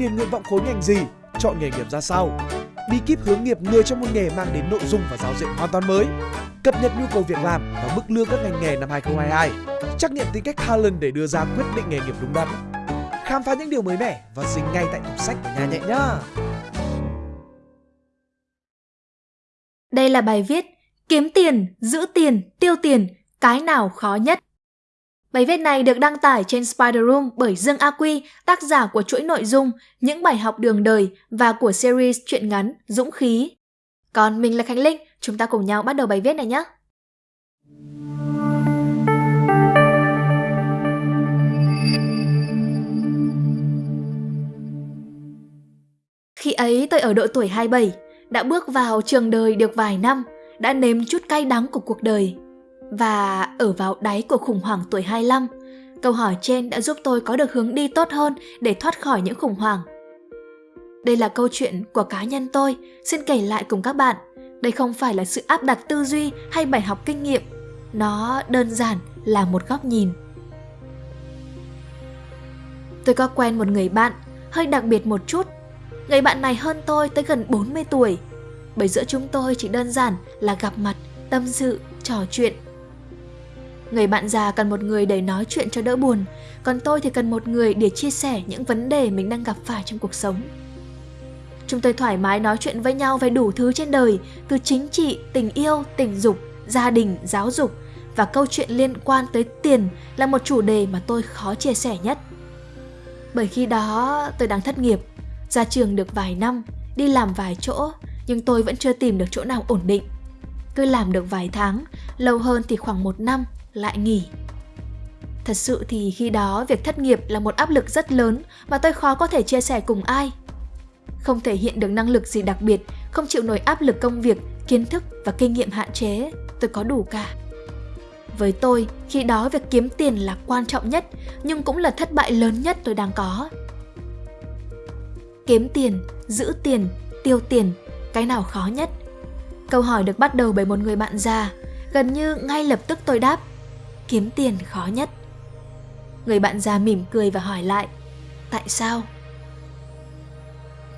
điền nguyện vọng khối ngành gì, chọn nghề nghiệp ra sao. Bí kíp hướng nghiệp người trong một nghề mang đến nội dung và giáo diện hoàn toàn mới. Cập nhật nhu cầu việc làm và mức lương các ngành nghề năm 2022. Trắc nghiệm tính cách Harlan để đưa ra quyết định nghề nghiệp đúng đắn. Khám phá những điều mới mẻ và dính ngay tại tủ sách của nhà nhẹ nhá. Đây là bài viết Kiếm tiền, giữ tiền, tiêu tiền, cái nào khó nhất? Bài viết này được đăng tải trên Spider Room bởi Dương A Quy, tác giả của chuỗi nội dung Những bài học đường đời và của series truyện ngắn Dũng khí. Còn mình là Khánh Linh, chúng ta cùng nhau bắt đầu bài viết này nhé. Khi ấy tôi ở độ tuổi 27, đã bước vào trường đời được vài năm, đã nếm chút cay đắng của cuộc đời. Và ở vào đáy của khủng hoảng tuổi 25, câu hỏi trên đã giúp tôi có được hướng đi tốt hơn để thoát khỏi những khủng hoảng. Đây là câu chuyện của cá nhân tôi, xin kể lại cùng các bạn. Đây không phải là sự áp đặt tư duy hay bài học kinh nghiệm, nó đơn giản là một góc nhìn. Tôi có quen một người bạn, hơi đặc biệt một chút. Người bạn này hơn tôi tới gần 40 tuổi, bởi giữa chúng tôi chỉ đơn giản là gặp mặt, tâm sự, trò chuyện. Người bạn già cần một người để nói chuyện cho đỡ buồn, còn tôi thì cần một người để chia sẻ những vấn đề mình đang gặp phải trong cuộc sống. Chúng tôi thoải mái nói chuyện với nhau về đủ thứ trên đời, từ chính trị, tình yêu, tình dục, gia đình, giáo dục và câu chuyện liên quan tới tiền là một chủ đề mà tôi khó chia sẻ nhất. Bởi khi đó tôi đang thất nghiệp, ra trường được vài năm, đi làm vài chỗ nhưng tôi vẫn chưa tìm được chỗ nào ổn định. Cứ làm được vài tháng, lâu hơn thì khoảng một năm, lại nghỉ. Thật sự thì khi đó việc thất nghiệp là một áp lực rất lớn mà tôi khó có thể chia sẻ cùng ai. Không thể hiện được năng lực gì đặc biệt, không chịu nổi áp lực công việc, kiến thức và kinh nghiệm hạn chế, tôi có đủ cả. Với tôi, khi đó việc kiếm tiền là quan trọng nhất, nhưng cũng là thất bại lớn nhất tôi đang có. Kiếm tiền, giữ tiền, tiêu tiền cái nào khó nhất? Câu hỏi được bắt đầu bởi một người bạn già, gần như ngay lập tức tôi đáp, kiếm tiền khó nhất. Người bạn già mỉm cười và hỏi lại, tại sao?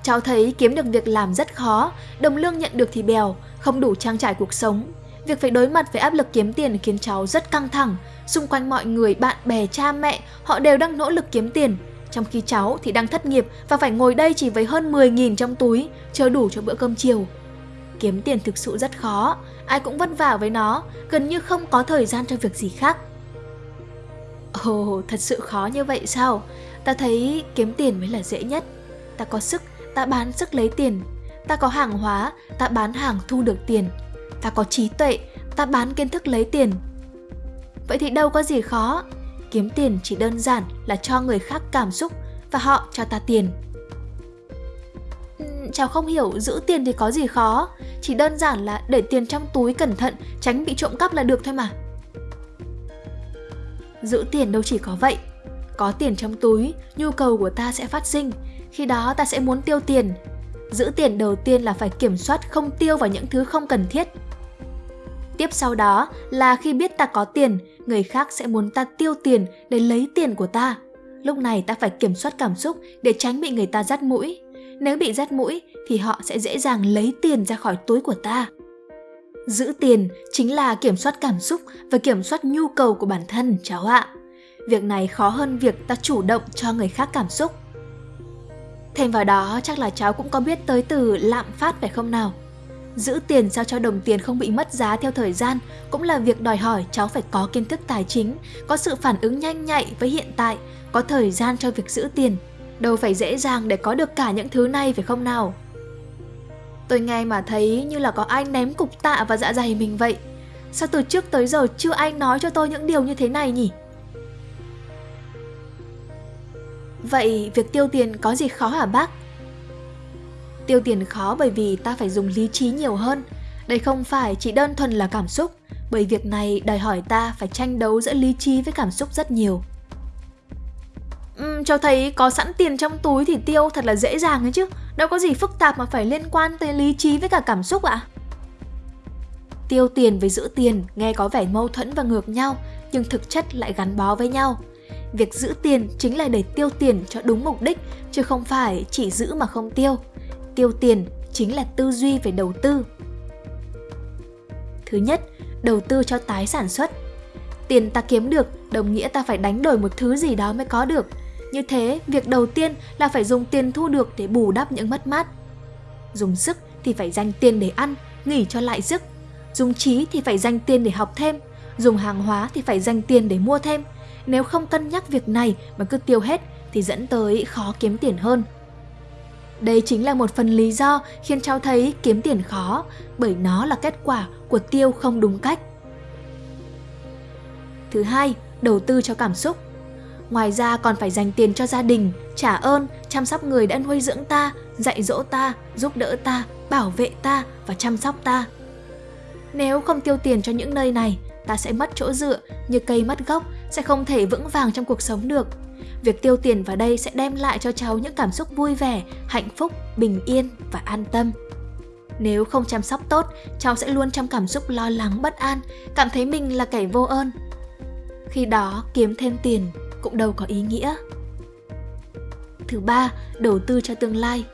Cháu thấy kiếm được việc làm rất khó, đồng lương nhận được thì bèo, không đủ trang trải cuộc sống. Việc phải đối mặt với áp lực kiếm tiền khiến cháu rất căng thẳng. Xung quanh mọi người, bạn bè, cha mẹ, họ đều đang nỗ lực kiếm tiền. Trong khi cháu thì đang thất nghiệp và phải ngồi đây chỉ với hơn 10.000 trong túi, chưa đủ cho bữa cơm chiều. Kiếm tiền thực sự rất khó, ai cũng vất vả với nó, gần như không có thời gian cho việc gì khác. Ồ, oh, thật sự khó như vậy sao? Ta thấy kiếm tiền mới là dễ nhất. Ta có sức, ta bán sức lấy tiền. Ta có hàng hóa, ta bán hàng thu được tiền. Ta có trí tuệ, ta bán kiến thức lấy tiền. Vậy thì đâu có gì khó, kiếm tiền chỉ đơn giản là cho người khác cảm xúc và họ cho ta tiền cháu không hiểu giữ tiền thì có gì khó. Chỉ đơn giản là để tiền trong túi cẩn thận, tránh bị trộm cắp là được thôi mà. Giữ tiền đâu chỉ có vậy. Có tiền trong túi, nhu cầu của ta sẽ phát sinh. Khi đó ta sẽ muốn tiêu tiền. Giữ tiền đầu tiên là phải kiểm soát không tiêu vào những thứ không cần thiết. Tiếp sau đó là khi biết ta có tiền, người khác sẽ muốn ta tiêu tiền để lấy tiền của ta. Lúc này ta phải kiểm soát cảm xúc để tránh bị người ta dắt mũi. Nếu bị rát mũi thì họ sẽ dễ dàng lấy tiền ra khỏi túi của ta. Giữ tiền chính là kiểm soát cảm xúc và kiểm soát nhu cầu của bản thân cháu ạ. Việc này khó hơn việc ta chủ động cho người khác cảm xúc. Thêm vào đó chắc là cháu cũng có biết tới từ lạm phát phải không nào? Giữ tiền sao cho đồng tiền không bị mất giá theo thời gian cũng là việc đòi hỏi cháu phải có kiến thức tài chính, có sự phản ứng nhanh nhạy với hiện tại, có thời gian cho việc giữ tiền. Đâu phải dễ dàng để có được cả những thứ này phải không nào? Tôi nghe mà thấy như là có ai ném cục tạ vào dạ dày mình vậy. Sao từ trước tới giờ chưa ai nói cho tôi những điều như thế này nhỉ? Vậy việc tiêu tiền có gì khó hả bác? Tiêu tiền khó bởi vì ta phải dùng lý trí nhiều hơn. Đây không phải chỉ đơn thuần là cảm xúc, bởi việc này đòi hỏi ta phải tranh đấu giữa lý trí với cảm xúc rất nhiều. Ừ, uhm, cháu thấy có sẵn tiền trong túi thì tiêu thật là dễ dàng ấy chứ Đâu có gì phức tạp mà phải liên quan tới lý trí với cả cảm xúc ạ Tiêu tiền với giữ tiền nghe có vẻ mâu thuẫn và ngược nhau Nhưng thực chất lại gắn bó với nhau Việc giữ tiền chính là để tiêu tiền cho đúng mục đích, chứ không phải chỉ giữ mà không tiêu. Tiêu tiền chính là tư duy về đầu tư. Thứ nhất, đầu tư cho tái sản xuất. Tiền ta kiếm được đồng nghĩa ta phải đánh đổi một thứ gì đó mới có được. Như thế, việc đầu tiên là phải dùng tiền thu được để bù đắp những mất mát. Dùng sức thì phải dành tiền để ăn, nghỉ cho lại sức. Dùng trí thì phải dành tiền để học thêm. Dùng hàng hóa thì phải dành tiền để mua thêm. Nếu không cân nhắc việc này mà cứ tiêu hết thì dẫn tới khó kiếm tiền hơn. Đây chính là một phần lý do khiến cháu thấy kiếm tiền khó, bởi nó là kết quả của tiêu không đúng cách. Thứ hai, đầu tư cho cảm xúc. Ngoài ra còn phải dành tiền cho gia đình, trả ơn, chăm sóc người đã nuôi dưỡng ta, dạy dỗ ta, giúp đỡ ta, bảo vệ ta và chăm sóc ta. Nếu không tiêu tiền cho những nơi này, ta sẽ mất chỗ dựa, như cây mất gốc, sẽ không thể vững vàng trong cuộc sống được. Việc tiêu tiền vào đây sẽ đem lại cho cháu những cảm xúc vui vẻ, hạnh phúc, bình yên và an tâm. Nếu không chăm sóc tốt, cháu sẽ luôn trong cảm xúc lo lắng bất an, cảm thấy mình là kẻ vô ơn. Khi đó kiếm thêm tiền cũng đâu có ý nghĩa. Thứ ba, đầu tư cho tương lai.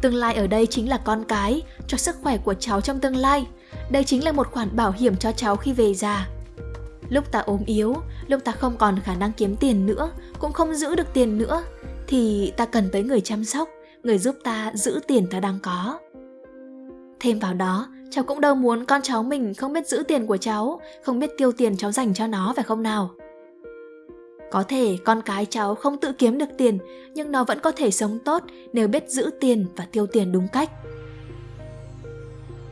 Tương lai ở đây chính là con cái, cho sức khỏe của cháu trong tương lai. Đây chính là một khoản bảo hiểm cho cháu khi về già. Lúc ta ốm yếu, lúc ta không còn khả năng kiếm tiền nữa, cũng không giữ được tiền nữa, thì ta cần tới người chăm sóc, người giúp ta giữ tiền ta đang có. Thêm vào đó, cháu cũng đâu muốn con cháu mình không biết giữ tiền của cháu, không biết tiêu tiền cháu dành cho nó phải không nào? Có thể con cái cháu không tự kiếm được tiền, nhưng nó vẫn có thể sống tốt nếu biết giữ tiền và tiêu tiền đúng cách.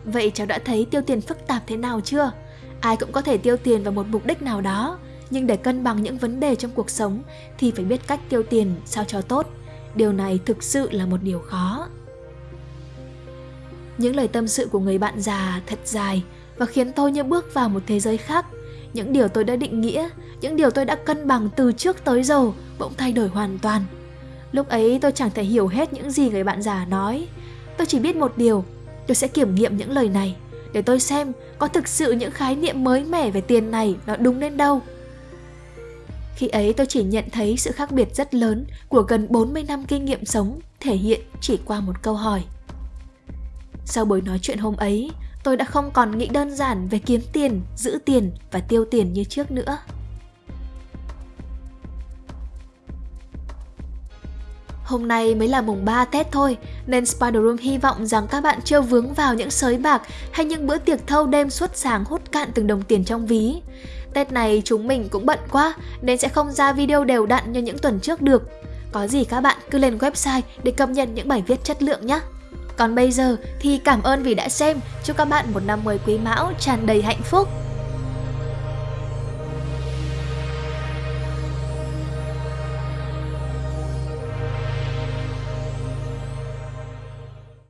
Vậy cháu đã thấy tiêu tiền phức tạp thế nào chưa? Ai cũng có thể tiêu tiền vào một mục đích nào đó, nhưng để cân bằng những vấn đề trong cuộc sống thì phải biết cách tiêu tiền sao cho tốt. Điều này thực sự là một điều khó. Những lời tâm sự của người bạn già thật dài và khiến tôi như bước vào một thế giới khác. Những điều tôi đã định nghĩa, những điều tôi đã cân bằng từ trước tới giờ bỗng thay đổi hoàn toàn. Lúc ấy tôi chẳng thể hiểu hết những gì người bạn già nói. Tôi chỉ biết một điều, tôi sẽ kiểm nghiệm những lời này để tôi xem có thực sự những khái niệm mới mẻ về tiền này nó đúng đến đâu. Khi ấy tôi chỉ nhận thấy sự khác biệt rất lớn của gần 40 năm kinh nghiệm sống thể hiện chỉ qua một câu hỏi. Sau buổi nói chuyện hôm ấy, tôi đã không còn nghĩ đơn giản về kiếm tiền, giữ tiền và tiêu tiền như trước nữa. Hôm nay mới là mùng 3 Tết thôi, nên Spider Room hy vọng rằng các bạn chưa vướng vào những sới bạc hay những bữa tiệc thâu đêm suốt sáng hút cạn từng đồng tiền trong ví. Tết này chúng mình cũng bận quá, nên sẽ không ra video đều đặn như những tuần trước được. Có gì các bạn cứ lên website để cập nhật những bài viết chất lượng nhé. Còn bây giờ thì cảm ơn vì đã xem, chúc các bạn một năm mới quý mão tràn đầy hạnh phúc.